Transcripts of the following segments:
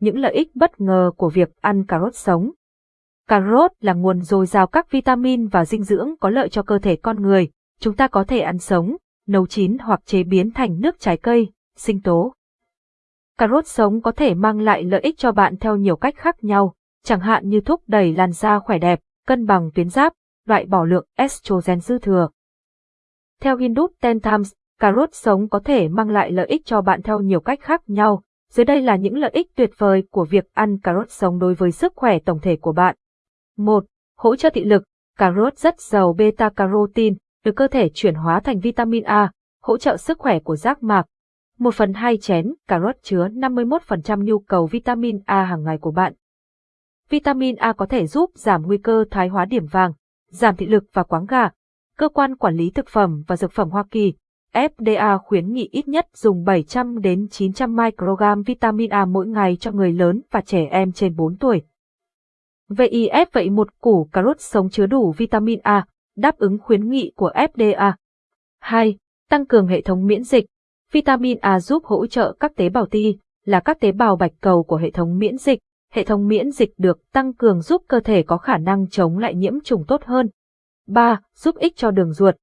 những lợi ích bất ngờ của việc ăn cà rốt sống. Cà rốt là nguồn dồi dào các vitamin và dinh dưỡng có lợi cho cơ thể con người. Chúng ta có thể ăn sống, nấu chín hoặc chế biến thành nước trái cây, sinh tố. Cà rốt sống có thể mang lại lợi ích cho bạn theo nhiều cách khác nhau, chẳng hạn như thúc đẩy làn da khỏe đẹp, cân bằng tuyến giáp, loại bỏ lượng estrogen dư thừa. Theo Hindut Ten Times, cà rốt sống có thể mang lại lợi ích cho bạn theo nhiều cách khác nhau. Dưới đây là những lợi ích tuyệt vời của việc ăn cà rốt sống đối với sức khỏe tổng thể của bạn. 1. Hỗ trợ thị lực. Cà rốt rất giàu beta-carotene, được cơ thể chuyển hóa thành vitamin A, hỗ trợ sức khỏe của giác mạc. Một phần hai chén, cà rốt chứa 51% nhu cầu vitamin A hàng ngày của bạn. Vitamin A có thể giúp giảm nguy cơ thái hóa điểm vàng, giảm thị lực và quáng gà. Cơ quan Quản lý Thực phẩm và Dược phẩm Hoa Kỳ, FDA khuyến nghị ít nhất dùng 700 đến 900 microgram vitamin A mỗi ngày cho người lớn và trẻ em trên 4 tuổi. VIF vậy một củ cà rốt sống chứa đủ vitamin A, đáp ứng khuyến nghị của FDA. 2. Tăng cường hệ thống miễn dịch. Vitamin A giúp hỗ trợ các tế bào T, là các tế bào bạch cầu của hệ thống miễn dịch. Hệ thống miễn dịch được tăng cường giúp cơ thể có khả năng chống lại nhiễm trùng tốt hơn. 3. Giúp ích cho đường ruột.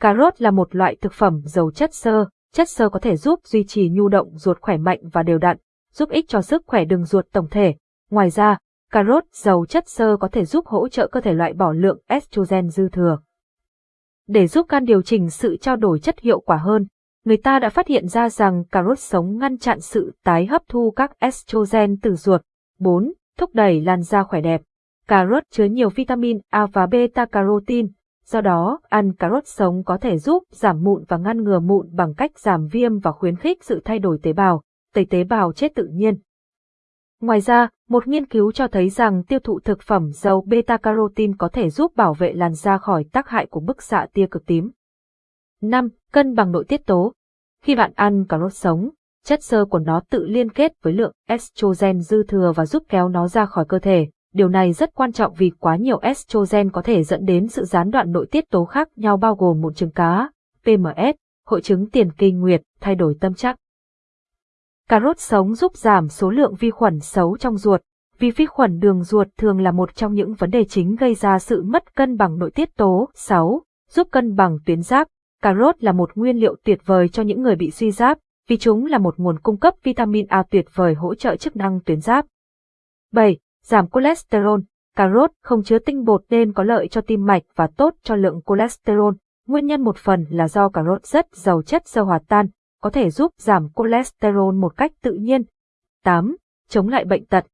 Cà rốt là một loại thực phẩm giàu chất xơ. Chất xơ có thể giúp duy trì nhu động ruột khỏe mạnh và đều đặn, giúp ích cho sức khỏe đường ruột tổng thể. Ngoài ra, cà rốt giàu chất xơ có thể giúp hỗ trợ cơ thể loại bỏ lượng estrogen dư thừa. Để giúp can điều chỉnh sự trao đổi chất hiệu quả hơn, người ta đã phát hiện ra rằng cà rốt sống ngăn chặn sự tái hấp thu các estrogen từ ruột. 4. Thúc đẩy làn da khỏe đẹp. Cà rốt chứa nhiều vitamin A và beta-carotene, do đó ăn cà rốt sống có thể giúp giảm mụn và ngăn ngừa mụn bằng cách giảm viêm và khuyến khích sự thay đổi tế bào, tẩy tế bào chết tự nhiên. Ngoài ra, một nghiên cứu cho thấy rằng tiêu thụ thực phẩm giàu beta-carotene có thể giúp bảo vệ làn da khỏi tác hại của bức xạ tia cực tím. 5. Cân bằng nội tiết tố. Khi bạn ăn cà rốt sống, chất xơ của nó tự liên kết với lượng estrogen dư thừa và giúp kéo nó ra khỏi cơ thể. Điều này rất quan trọng vì quá nhiều estrogen có thể dẫn đến sự gián đoạn nội tiết tố khác nhau bao gồm mụn trứng cá, PMS, hội chứng tiền kinh nguyệt, thay đổi tâm trạng. Cà rốt sống giúp giảm số lượng vi khuẩn xấu trong ruột, vì vi khuẩn đường ruột thường là một trong những vấn đề chính gây ra sự mất cân bằng nội tiết tố. 6. Giúp cân bằng tuyến giáp. Cà rốt là một nguyên liệu tuyệt vời cho những người bị suy giáp, vì chúng là một nguồn cung cấp vitamin A tuyệt vời hỗ trợ chức năng tuyến giáp. 7. Giảm cholesterol. Cà rốt không chứa tinh bột nên có lợi cho tim mạch và tốt cho lượng cholesterol. Nguyên nhân một phần là do cà rốt rất giàu chất xơ hòa tan, có thể giúp giảm cholesterol một cách tự nhiên. 8. Chống lại bệnh tật.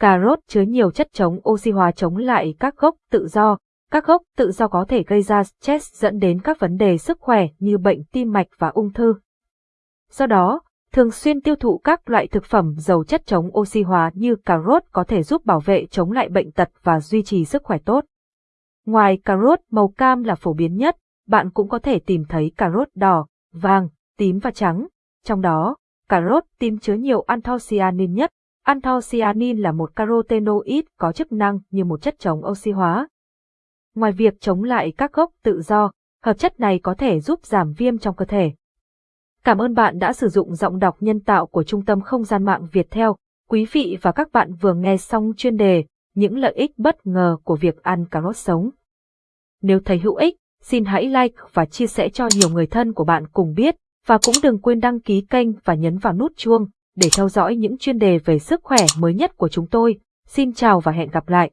Cà rốt chứa nhiều chất chống oxy hóa chống lại các gốc tự do. Các gốc tự do có thể gây ra stress dẫn đến các vấn đề sức khỏe như bệnh tim mạch và ung thư. Do đó, thường xuyên tiêu thụ các loại thực phẩm giàu chất chống oxy hóa như cà rốt có thể giúp bảo vệ chống lại bệnh tật và duy trì sức khỏe tốt. Ngoài cà rốt màu cam là phổ biến nhất, bạn cũng có thể tìm thấy cà rốt đỏ, vàng, tím và trắng. Trong đó, cà rốt tím chứa nhiều anthocyanin nhất. Anthocyanin là một carotenoid có chức năng như một chất chống oxy hóa. Ngoài việc chống lại các gốc tự do, hợp chất này có thể giúp giảm viêm trong cơ thể. Cảm ơn bạn đã sử dụng giọng đọc nhân tạo của Trung tâm Không gian mạng Việt Theo. Quý vị và các bạn vừa nghe xong chuyên đề Những lợi ích bất ngờ của việc ăn cà rốt sống. Nếu thấy hữu ích, xin hãy like và chia sẻ cho nhiều người thân của bạn cùng biết. Và cũng đừng quên đăng ký kênh và nhấn vào nút chuông để theo dõi những chuyên đề về sức khỏe mới nhất của chúng tôi. Xin chào và hẹn gặp lại.